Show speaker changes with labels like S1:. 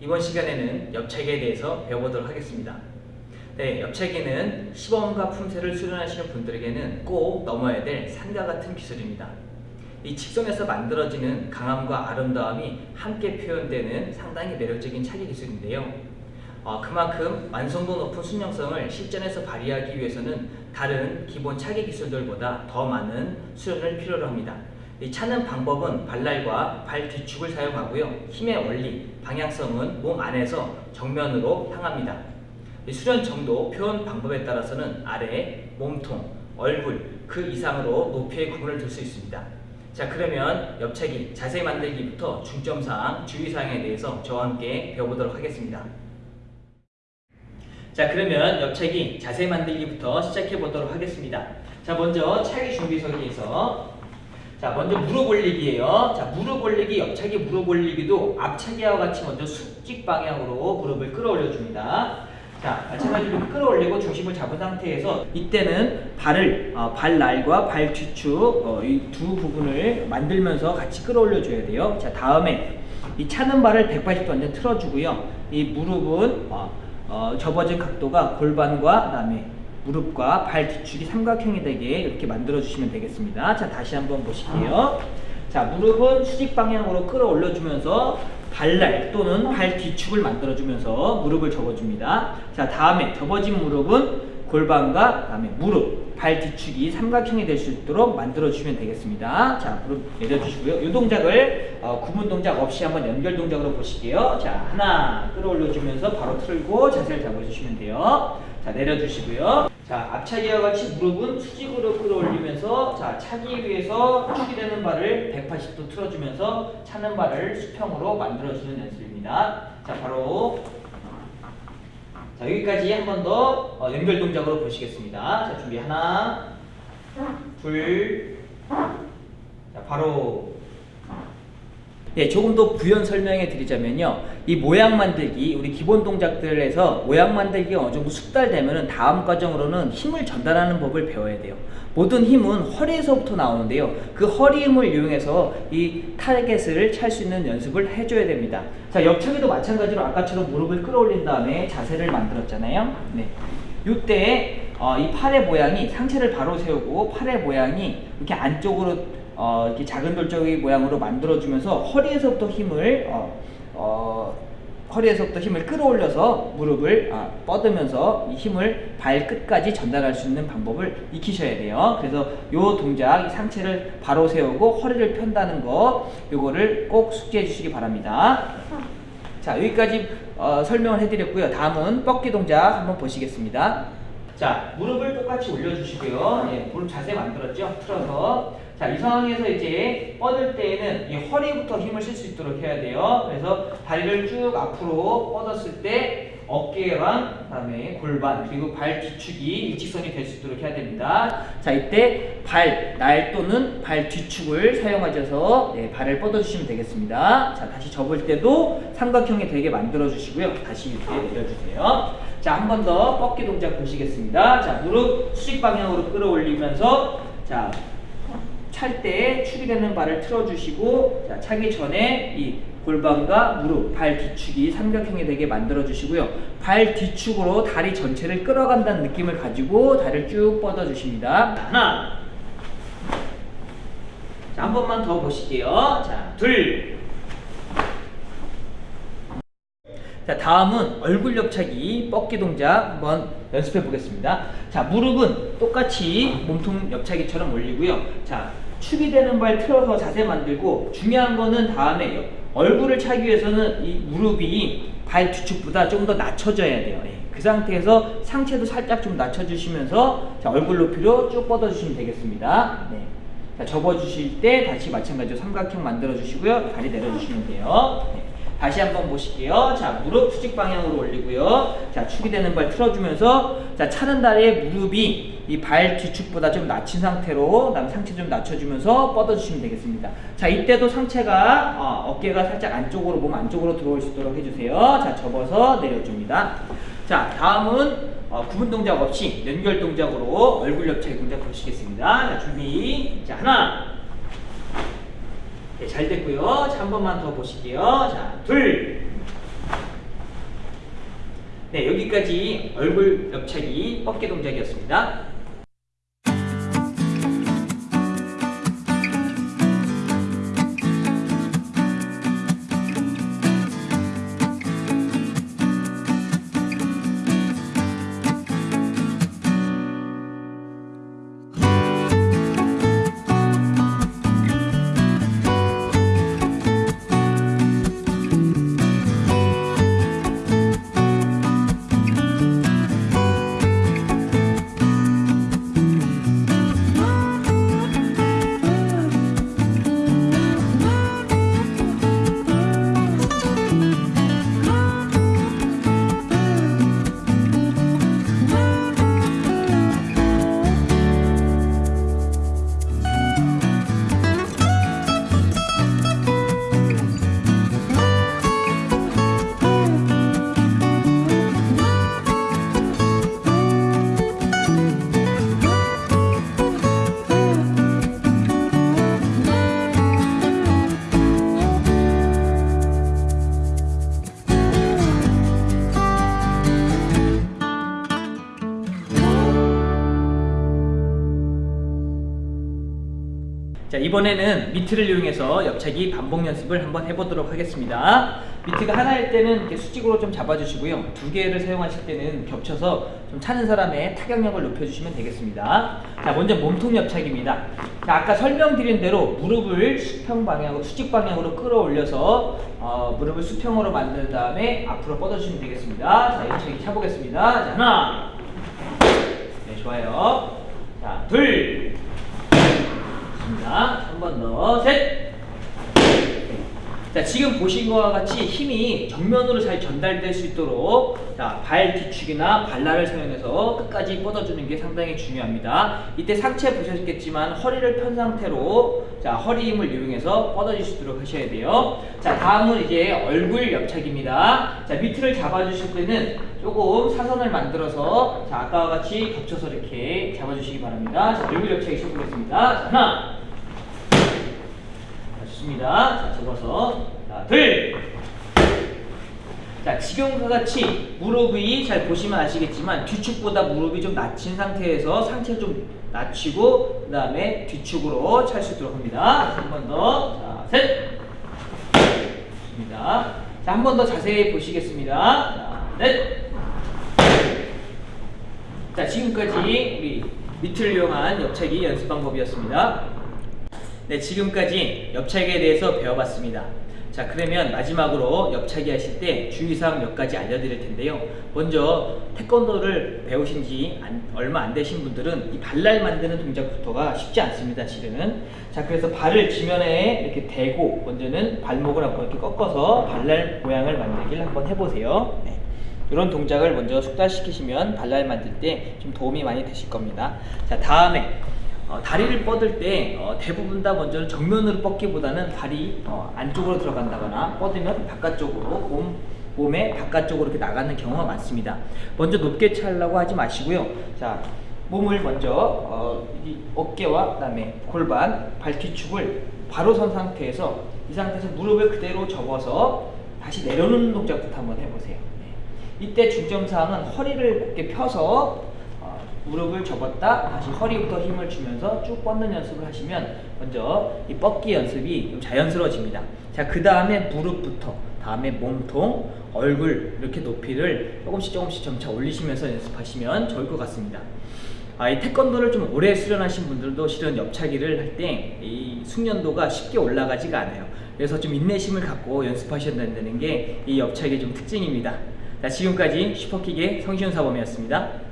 S1: 이번 시간에는 옆차기에 대해서 배워보도록 하겠습니다. 네, 옆차기는 시범과 품새를 수련하시는 분들에게는 꼭 넘어야 될 산과 같은 기술입니다. 이 직선에서 만들어지는 강함과 아름다움이 함께 표현되는 상당히 매력적인 차기 기술인데요. 어, 그만큼 완성도 높은 순영성을 실전에서 발휘하기 위해서는 다른 기본 차기 기술들보다 더 많은 수련을 필요로 합니다. 이 차는 방법은 발날과 발 뒤축을 사용하고요. 힘의 원리, 방향성은 몸 안에서 정면으로 향합니다. 수련 정도, 표현 방법에 따라서는 아래, 몸통, 얼굴 그 이상으로 높이의 구분을 둘수 있습니다. 자 그러면 옆차기 자세 만들기부터 중점사항, 주의사항에 대해서 저와 함께 배워보도록 하겠습니다. 자 그러면 옆차기 자세 만들기부터 시작해 보도록 하겠습니다. 자 먼저 차기 준비서기에서 자 먼저 무릎 올리기예요. 자 무릎 올리기, 옆차기 무릎 올리기도 앞차기와 같이 먼저 숙직 방향으로 무릎을 끌어올려 줍니다. 자 마찬가지로 끌어올리고 중심을 잡은 상태에서 이때는 발을 어, 발날과 발 뒤축 어, 이두 부분을 만들면서 같이 끌어올려 줘야 돼요. 자 다음에 이 차는 발을 180도 완전 틀어주고요. 이 무릎은 어, 어, 접어진 각도가 골반과 그다음에 무릎과 발 뒤축이 삼각형이 되게 이렇게 만들어 주시면 되겠습니다. 자, 다시 한번 보실게요. 자, 무릎은 수직 방향으로 끌어올려 주면서 발날 또는 발 뒤축을 만들어 주면서 무릎을 접어 줍니다. 자, 다음에 접어진 무릎은 골반과 그다음에 무릎, 발 뒤축이 삼각형이 될 수 있도록 만들어 주시면 되겠습니다. 자, 무릎 내려 주시고요. 이 동작을 어, 구분 동작 없이 한번 연결 동작으로 보실게요. 자, 하나 끌어올려 주면서 바로 틀고 자세를 잡아 주시면 돼요. 자, 내려 주시고요. 자, 앞차기와 같이 무릎은 수직으로 끌어올리면서 자, 차기 위해서 축이 되는 발을 180도 틀어주면서 차는 발을 수평으로 만들어주는 연습입니다. 자, 바로 자, 여기까지 한 번더 어, 연결 동작으로 보시겠습니다. 자, 준비 하나, 둘, 자, 바로 예, 조금 더 부연 설명해 드리자면요. 이 모양 만들기, 우리 기본 동작들에서 모양 만들기가 어느 정도 숙달되면은 다음 과정으로는 힘을 전달하는 법을 배워야 돼요. 모든 힘은 허리에서부터 나오는데요. 그 허리 힘을 이용해서 이 타겟을 찰 수 있는 연습을 해줘야 됩니다. 자, 옆차기도 마찬가지로 아까처럼 무릎을 끌어올린 다음에 자세를 만들었잖아요. 네. 이때 어, 이 팔의 모양이 상체를 바로 세우고 팔의 모양이 이렇게 안쪽으로 어, 이렇게 작은 돌적인 모양으로 만들어주면서 허리에서부터 힘을 어, 어, 허리에서부터 힘을 끌어올려서 무릎을 아, 뻗으면서 이 힘을 발끝까지 전달할 수 있는 방법을 익히셔야 돼요. 그래서 이 동작, 이 상체를 바로 세우고 허리를 편다는 거, 요거를 꼭 숙지해 주시기 바랍니다. 자, 여기까지 어, 설명을 해드렸고요. 다음은 뻗기 동작 한번 보시겠습니다. 자, 무릎을 똑같이 올려주시고요. 예, 무릎 자세 만들었죠? 틀어서. 자, 이 상황에서 이제 뻗을 때에는 이 허리부터 힘을 쓸 수 있도록 해야 돼요. 그래서 다리를 쭉 앞으로 뻗었을 때 어깨랑 그다음에 골반 그리고 발 뒤축이 일직선이 될 수 있도록 해야 됩니다. 자, 이때 발, 날 또는 발 뒤축을 사용하셔서 네, 발을 뻗어주시면 되겠습니다. 자, 다시 접을 때도 삼각형이 되게 만들어주시고요. 다시 이렇게 내려주세요. 자, 한 번 더 뻗기 동작 보시겠습니다. 자, 무릎 수직 방향으로 끌어올리면서 자, 찰 때 축이 되는 발을 틀어주시고 자, 차기 전에 이 골반과 무릎, 발 뒤축이 삼각형이 되게 만들어 주시고요. 발 뒤축으로 다리 전체를 끌어간다는 느낌을 가지고 다리를 쭉 뻗어 주십니다. 하나. 자, 한 번만 더 보실게요. 자, 둘. 자, 다음은 얼굴 옆차기 뻗기 동작 한번 연습해 보겠습니다. 자, 무릎은 똑같이 몸통 옆차기처럼 올리고요. 자, 축이 되는 발 틀어서 자세 만들고 중요한 거는 다음에 얼굴을 차기 위해서는 이 무릎이 발 뒤축보다 좀 더 낮춰져야 돼요. 예. 그 상태에서 상체도 살짝 좀 낮춰주시면서 자, 얼굴 높이로 쭉 뻗어주시면 되겠습니다. 네. 자, 접어주실 때 다시 마찬가지로 삼각형 만들어주시고요. 다리 내려주시면 돼요. 네. 다시 한번 보실게요. 자, 무릎 수직 방향으로 올리고요. 자, 축이 되는 발 틀어주면서 자, 차는 다리에 무릎이 이 발 뒤축보다 좀 낮춘 상태로 그다음 상체 좀 낮춰주면서 뻗어주시면 되겠습니다. 자, 이때도 상체가 어, 어깨가 살짝 안쪽으로 몸 안쪽으로 들어올 수 있도록 해주세요. 자, 접어서 내려줍니다. 자, 다음은 어, 구분 동작 없이 연결 동작으로 얼굴 옆차기 동작 보시겠습니다. 자, 준비. 자, 하나. 네, 잘 됐고요. 자, 한 번만 더 보실게요. 자, 둘. 네, 여기까지 얼굴 옆차기 어깨 동작이었습니다. 자 이번에는 미트를 이용해서 옆차기 반복 연습을 한번 해보도록 하겠습니다. 미트가 하나일 때는 이렇게 수직으로 좀 잡아주시고요. 두 개를 사용하실 때는 겹쳐서 좀 차는 사람의 타격력을 높여주시면 되겠습니다. 자 먼저 몸통 옆차기입니다. 자 아까 설명드린 대로 무릎을 수평 방향으로 수직 방향으로 끌어올려서 어, 무릎을 수평으로 만든 다음에 앞으로 뻗어주시면 되겠습니다. 자 옆차기 차보겠습니다. 자 하나. 네 좋아요. 자둘 좋습니다. 한번 더, 셋. 자, 지금 보신 것과 같이 힘이 정면으로 잘 전달될 수 있도록 자, 발 뒤축이나 발라를 사용해서 끝까지 뻗어주는 게 상당히 중요합니다. 이때 상체 보셨겠지만 허리를 편 상태로 자, 허리 힘을 이용해서 뻗어주시도록 하셔야 돼요. 자, 다음은 이제 얼굴 옆차기입니다. 자, 밑을 잡아주실 때는 조금 사선을 만들어서 자, 아까와 같이 겹쳐서 이렇게 잡아주시기 바랍니다. 자, 얼굴 옆차기 시작하겠습니다. 자, 하나, 자, 좋습니다. 자, 접어서 자, 둘. 자, 지금과 같이 무릎이 잘 보시면 아시겠지만 뒤축보다 무릎이 좀 낮춘 상태에서 상체를 좀 낮추고 그 다음에 뒤축으로 찰 수 있도록 합니다. 한 번 더. 자, 셋. 좋습니다. 자, 한 번 더 자세히 보시겠습니다. 자, 넷. 자, 지금까지 우리 밑을 이용한 옆차기 연습 방법이었습니다. 네, 지금까지 옆차기에 대해서 배워봤습니다. 자, 그러면 마지막으로 옆차기 하실 때 주의사항 몇 가지 알려드릴 텐데요. 먼저 태권도를 배우신 지 안- 얼마 안 되신 분들은 이 발날 만드는 동작부터가 쉽지 않습니다, 실은. 자, 그래서 발을 지면에 이렇게 대고 먼저는 발목을 한번 이렇게 꺾어서 발날 모양을 만들기를 한번 해보세요. 네. 이런 동작을 먼저 숙달시키시면 발날 만들 때 좀 도움이 많이 되실 겁니다. 자, 다음에 어, 다리를 뻗을 때 어, 대부분 다 먼저 정면으로 뻗기보다는 발이 어, 안쪽으로 들어간다거나 뻗으면 바깥쪽으로 몸, 몸의 바깥쪽으로 이렇게 나가는 경우가 많습니다. 먼저 높게 차려고 하지 마시고요. 자, 몸을 먼저 어, 이 어깨와 그다음에 골반, 발뒤축을 바로 선 상태에서 이 상태에서 무릎을 그대로 접어서 다시 내려놓는 동작부터 한번 해보세요. 네. 이때 중점 사항은 허리를 곧게 펴서 어, 무릎을 접었다 다시 허리부터 힘을 주면서 쭉 뻗는 연습을 하시면 먼저 이 뻗기 연습이 좀 자연스러워집니다. 자, 그 다음에 무릎부터 다음에 몸통, 얼굴 이렇게 높이를 조금씩 조금씩 점차 올리시면서 연습하시면 좋을 것 같습니다. 아, 이 태권도를 좀 오래 수련하신 분들도 실은 옆차기를 할 때 이 숙련도가 쉽게 올라가지가 않아요. 그래서 좀 인내심을 갖고 연습하셔야 된다는 게 이 옆차기의 좀 특징입니다. 자, 지금까지 슈퍼킥의 성시훈 사범이었습니다.